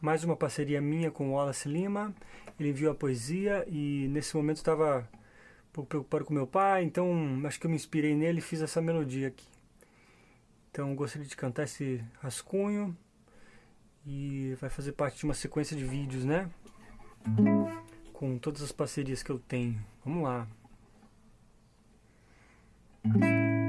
mais uma parceria minha com Wallace Lima. Ele enviou a poesia e nesse momento estava um pouco preocupado com meu pai, então acho que eu me inspirei nele e fiz essa melodia aqui. Então gostaria de cantar esse rascunho e vai fazer parte de uma sequência de vídeos, né? Com todas as parcerias que eu tenho. Vamos lá.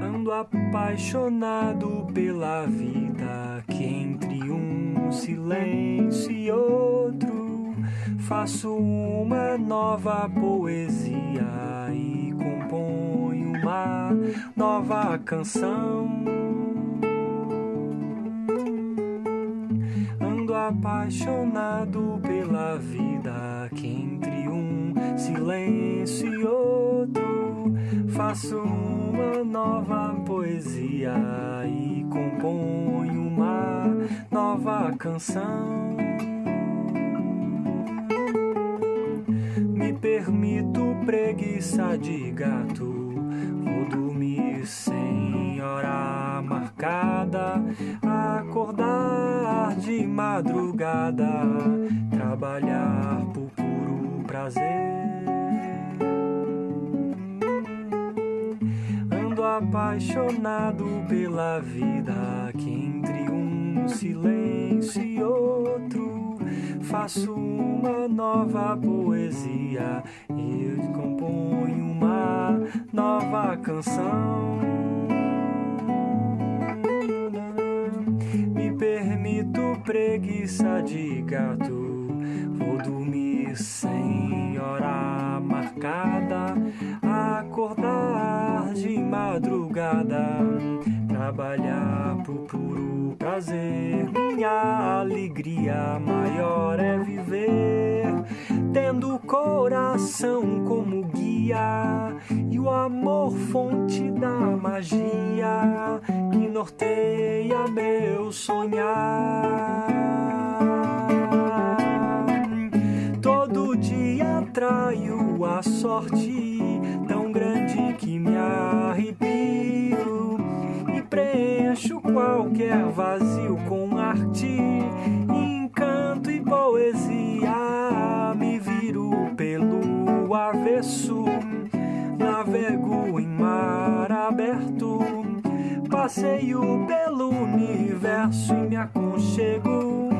Ando apaixonado pela vida que entre um silêncio e outro faço uma nova poesia e componho uma nova canção. Ando apaixonado pela vida que entre um silêncio e outro faço uma nova poesia e componho nova canção. Me permito preguiça de gato, vou dormir sem hora marcada, acordar de madrugada, trabalhar por puro prazer. apaixonado pela vida que entre silêncio e outro. Faço uma nova poesia eu componho uma nova canção. Me permito preguiça de gato. Vou dormir sem hora marcada. Acordar de madrugada, trabalhar por puro prazer. Minha alegria maior é viver, tendo o coração como guia e o amor fonte da magia que norteia meu sonhar. Todo dia traio a sorte preencho qualquer vazio com arte, encanto e poesia. Me viro pelo avesso, navego em mar aberto, passeio pelo universo e me aconchego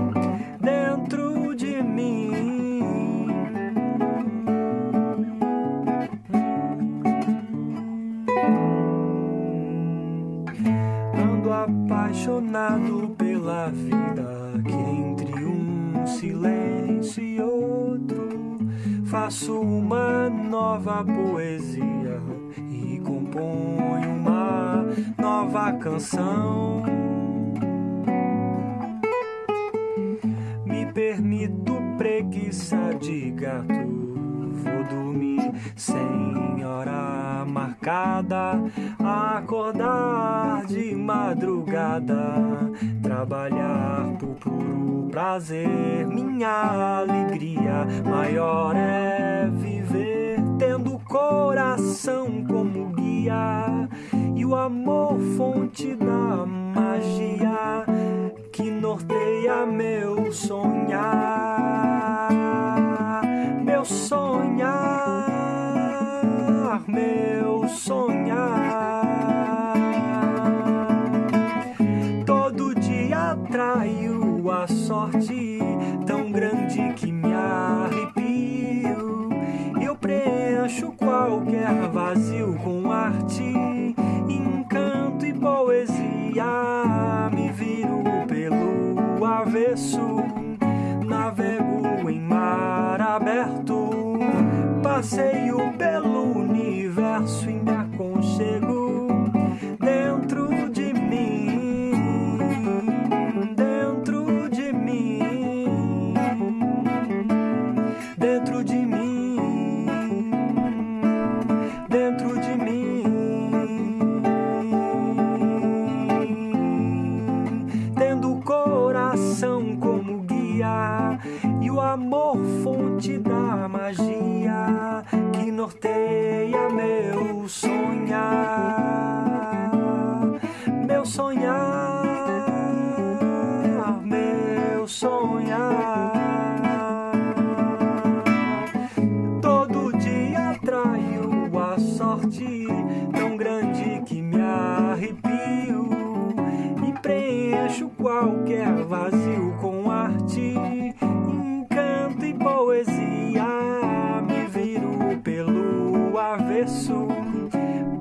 faço uma nova poesia e componho uma nova canção. Me permito preguiça de gato vou dormir sem hora marcada, acordar de madrugada, trabalhar por puro prazer. Minha alegria maior é viver, tendo o coração como guia e o amor fonte da magia que norteia meu sonhar meu sonhar, sorte tão grande que me arrepio. Eu preencho qualquer vazio com arte, encanto e poesia. Me viro pelo avesso, navego em mar aberto, passeio amor fonte da magia que norteia meu sonhar, Passei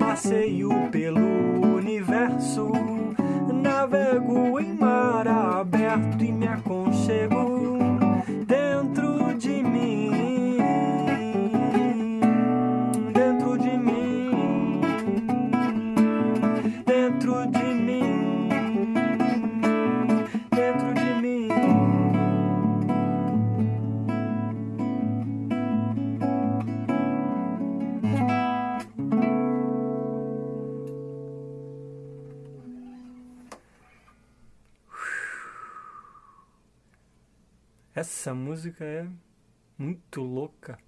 Passeio pelo universo, navego em mar aberto e me aconchego Essa música é muito louca.